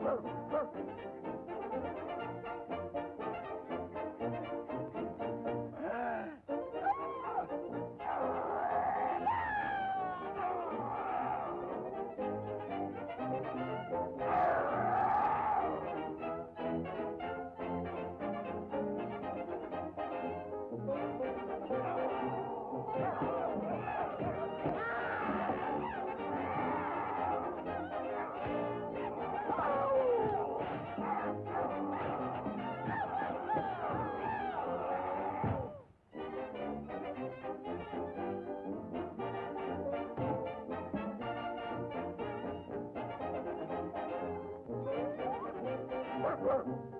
woo Whoa.